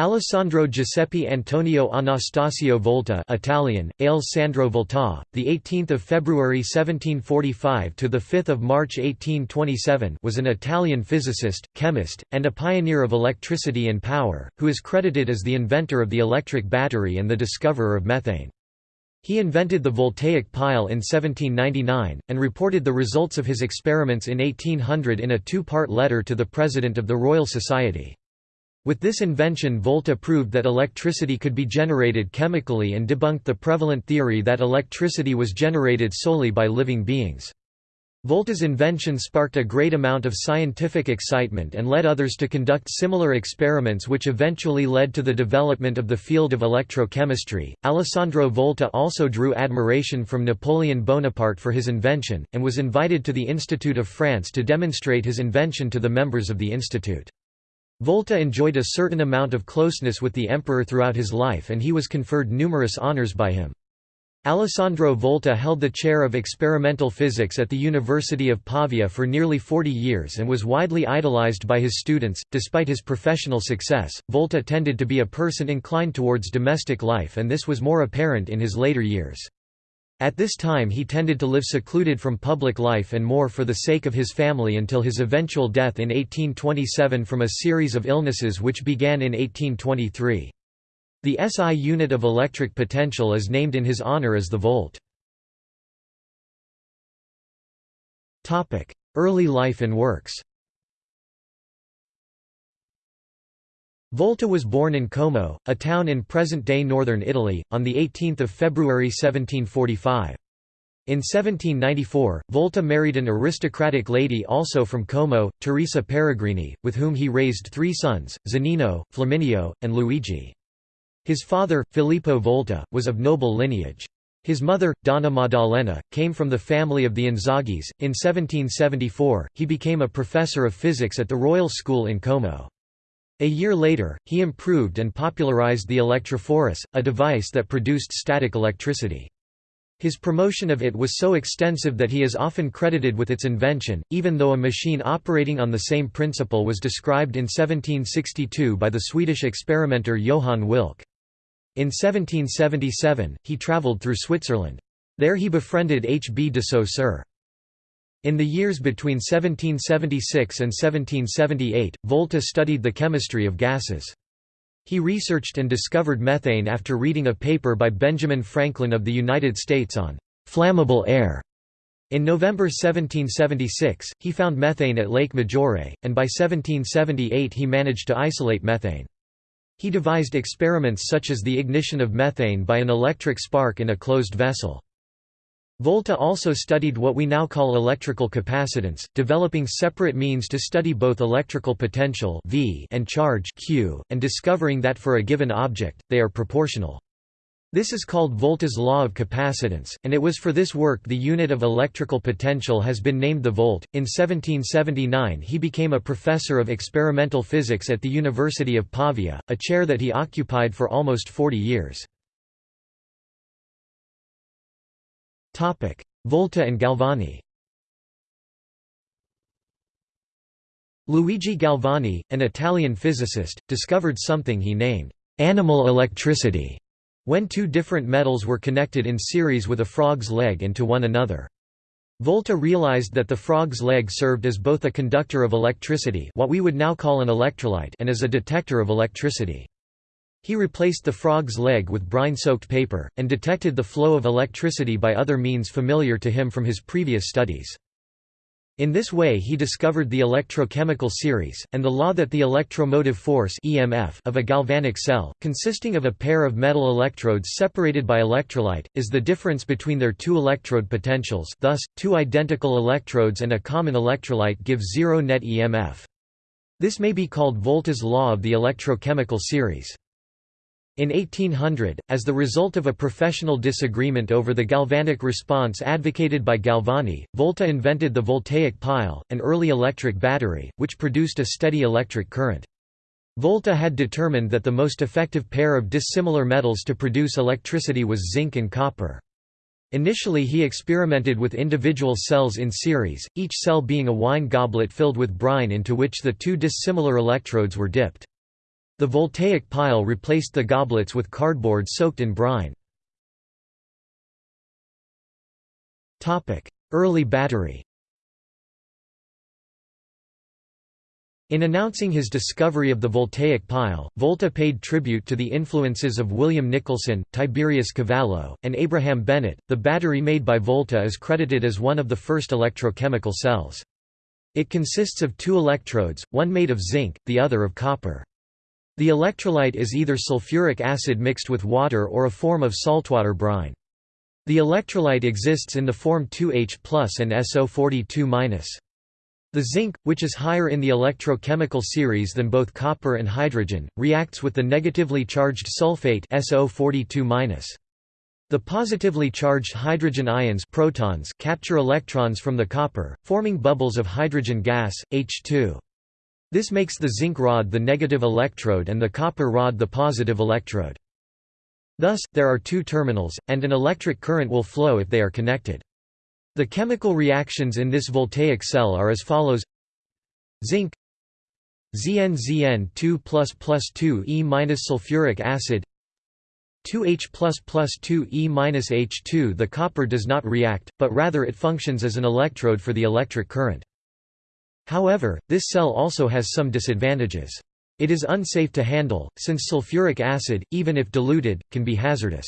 Alessandro Giuseppe Antonio Anastasio Volta Italian, Ale Sandro Volta, the 18th of February 1745 to the 5th of March 1827 was an Italian physicist, chemist, and a pioneer of electricity and power, who is credited as the inventor of the electric battery and the discoverer of methane. He invented the voltaic pile in 1799, and reported the results of his experiments in 1800 in a two-part letter to the President of the Royal Society. With this invention Volta proved that electricity could be generated chemically and debunked the prevalent theory that electricity was generated solely by living beings. Volta's invention sparked a great amount of scientific excitement and led others to conduct similar experiments which eventually led to the development of the field of electrochemistry. Alessandro Volta also drew admiration from Napoleon Bonaparte for his invention, and was invited to the Institute of France to demonstrate his invention to the members of the institute. Volta enjoyed a certain amount of closeness with the emperor throughout his life and he was conferred numerous honors by him. Alessandro Volta held the chair of experimental physics at the University of Pavia for nearly 40 years and was widely idolized by his students. Despite his professional success, Volta tended to be a person inclined towards domestic life and this was more apparent in his later years. At this time he tended to live secluded from public life and more for the sake of his family until his eventual death in 1827 from a series of illnesses which began in 1823. The SI unit of electric potential is named in his honor as the volt. Early life and works Volta was born in Como, a town in present-day northern Italy, on 18 February 1745. In 1794, Volta married an aristocratic lady also from Como, Teresa Peregrini, with whom he raised three sons, Zanino, Flaminio, and Luigi. His father, Filippo Volta, was of noble lineage. His mother, Donna Maddalena, came from the family of the Inzaghis. In 1774, he became a professor of physics at the Royal School in Como. A year later, he improved and popularized the electrophorus, a device that produced static electricity. His promotion of it was so extensive that he is often credited with its invention, even though a machine operating on the same principle was described in 1762 by the Swedish experimenter Johann Wilcke. In 1777, he travelled through Switzerland. There he befriended H. B. de Saussure. In the years between 1776 and 1778, Volta studied the chemistry of gases. He researched and discovered methane after reading a paper by Benjamin Franklin of the United States on flammable air. In November 1776, he found methane at Lake Maggiore, and by 1778 he managed to isolate methane. He devised experiments such as the ignition of methane by an electric spark in a closed vessel. Volta also studied what we now call electrical capacitance, developing separate means to study both electrical potential v and charge q, and discovering that for a given object, they are proportional. This is called Volta's law of capacitance, and it was for this work the unit of electrical potential has been named the volt. In 1779 he became a professor of experimental physics at the University of Pavia, a chair that he occupied for almost 40 years. Volta and Galvani Luigi Galvani, an Italian physicist, discovered something he named animal electricity when two different metals were connected in series with a frog's leg into one another. Volta realized that the frog's leg served as both a conductor of electricity what we would now call an electrolyte and as a detector of electricity. He replaced the frog's leg with brine-soaked paper, and detected the flow of electricity by other means familiar to him from his previous studies. In this way he discovered the electrochemical series, and the law that the electromotive force EMF of a galvanic cell, consisting of a pair of metal electrodes separated by electrolyte, is the difference between their two electrode potentials thus, two identical electrodes and a common electrolyte give zero net EMF. This may be called Volta's law of the electrochemical series. In 1800, as the result of a professional disagreement over the galvanic response advocated by Galvani, Volta invented the voltaic pile, an early electric battery, which produced a steady electric current. Volta had determined that the most effective pair of dissimilar metals to produce electricity was zinc and copper. Initially he experimented with individual cells in series, each cell being a wine goblet filled with brine into which the two dissimilar electrodes were dipped. The voltaic pile replaced the goblets with cardboard soaked in brine. Early battery In announcing his discovery of the voltaic pile, Volta paid tribute to the influences of William Nicholson, Tiberius Cavallo, and Abraham Bennett. The battery made by Volta is credited as one of the first electrochemical cells. It consists of two electrodes, one made of zinc, the other of copper. The electrolyte is either sulfuric acid mixed with water or a form of saltwater brine. The electrolyte exists in the form 2H and SO42 the zinc, which is higher in the electrochemical series than both copper and hydrogen, reacts with the negatively charged sulfate SO42-. The positively charged hydrogen ions protons capture electrons from the copper, forming bubbles of hydrogen gas, H2. This makes the zinc rod the negative electrode and the copper rod the positive electrode. Thus, there are two terminals, and an electric current will flow if they are connected. The chemical reactions in this voltaic cell are as follows Zinc ZnZn 2 2 E sulfuric acid 2H 2 E H2 The copper does not react, but rather it functions as an electrode for the electric current. However, this cell also has some disadvantages. It is unsafe to handle, since sulfuric acid, even if diluted, can be hazardous.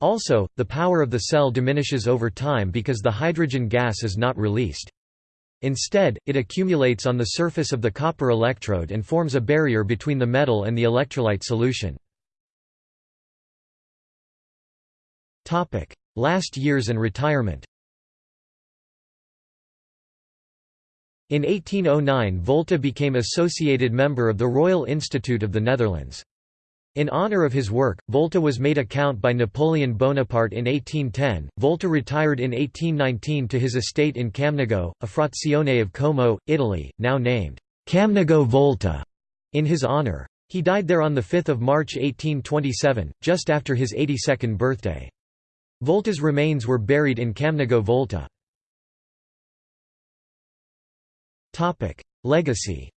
Also, the power of the cell diminishes over time because the hydrogen gas is not released. Instead, it accumulates on the surface of the copper electrode and forms a barrier between the metal and the electrolyte solution. Last years and retirement In 1809 Volta became associated member of the Royal Institute of the Netherlands. In honor of his work, Volta was made a count by Napoleon Bonaparte in 1810. Volta retired in 1819 to his estate in Camnago, a frazione of Como, Italy, now named Camnago Volta, in his honor. He died there on 5 March 1827, just after his 82nd birthday. Volta's remains were buried in Camnago Volta. Legacy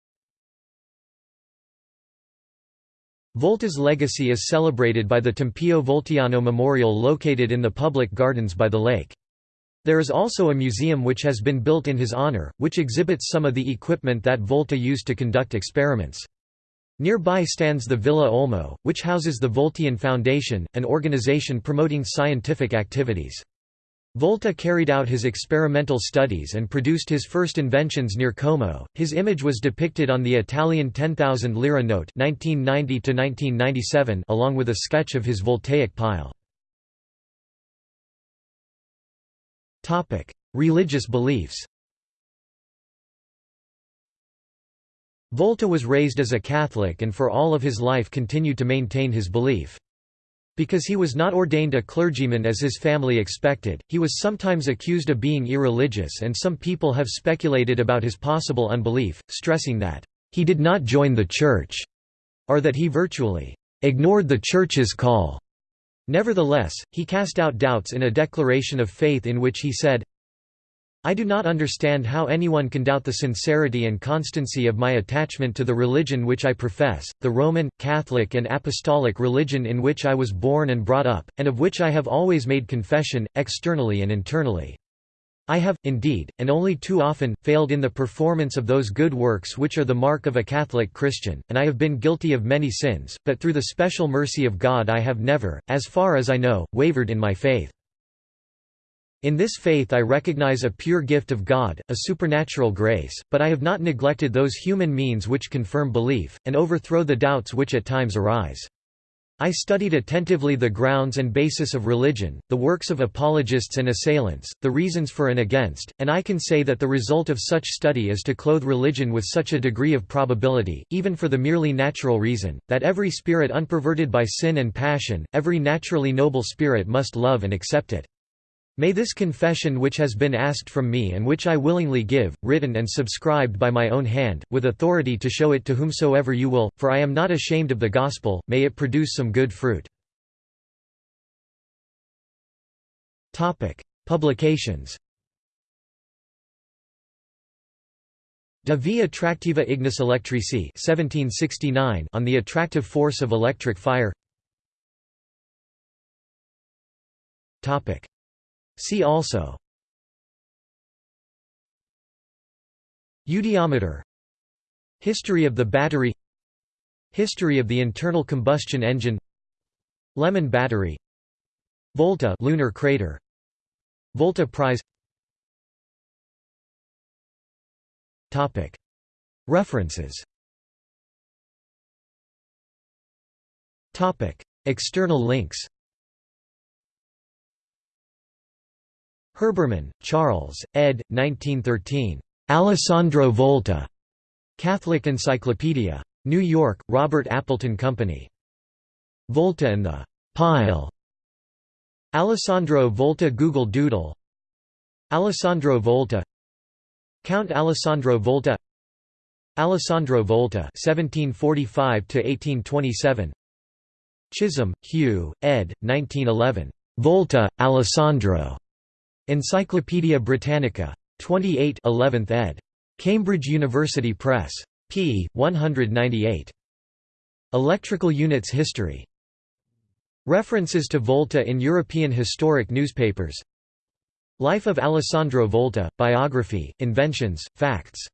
Volta's legacy is celebrated by the Tempio Voltiano Memorial located in the public gardens by the lake. There is also a museum which has been built in his honor, which exhibits some of the equipment that Volta used to conduct experiments. Nearby stands the Villa Olmo, which houses the Voltian Foundation, an organization promoting scientific activities. Volta carried out his experimental studies and produced his first inventions near Como. His image was depicted on the Italian 10,000 lira note (1990–1997), along with a sketch of his voltaic pile. Topic: Religious beliefs. Volta was raised as a Catholic and for all of his life continued to maintain his belief. Because he was not ordained a clergyman as his family expected, he was sometimes accused of being irreligious and some people have speculated about his possible unbelief, stressing that, "...he did not join the church," or that he virtually, "...ignored the church's call." Nevertheless, he cast out doubts in a declaration of faith in which he said, I do not understand how anyone can doubt the sincerity and constancy of my attachment to the religion which I profess, the Roman, Catholic and Apostolic religion in which I was born and brought up, and of which I have always made confession, externally and internally. I have, indeed, and only too often, failed in the performance of those good works which are the mark of a Catholic Christian, and I have been guilty of many sins, but through the special mercy of God I have never, as far as I know, wavered in my faith. In this faith I recognize a pure gift of God, a supernatural grace, but I have not neglected those human means which confirm belief, and overthrow the doubts which at times arise. I studied attentively the grounds and basis of religion, the works of apologists and assailants, the reasons for and against, and I can say that the result of such study is to clothe religion with such a degree of probability, even for the merely natural reason, that every spirit unperverted by sin and passion, every naturally noble spirit must love and accept it. May this confession which has been asked from me and which I willingly give, written and subscribed by my own hand, with authority to show it to whomsoever you will, for I am not ashamed of the gospel, may it produce some good fruit. Publications De vi attractiva ignis electrici 1769 on the attractive force of electric fire See also. Eudiometer History of the battery. History of the internal combustion engine. Lemon battery. Volta lunar crater. Volta prize. Topic. References. Topic. External links Herbermann, Charles, ed. 1913. Alessandro Volta. Catholic Encyclopedia. New York, Robert Appleton Company. Volta and the Pile. Alessandro Volta Google Doodle Alessandro Volta Count Alessandro Volta Alessandro Volta 1745 1827 Chisholm, Hugh, ed. 1911. Volta, Alessandro. Encyclopædia Britannica. 28 11th ed. Cambridge University Press. p. 198. Electrical Units History. References to Volta in European historic newspapers Life of Alessandro Volta, Biography, Inventions, Facts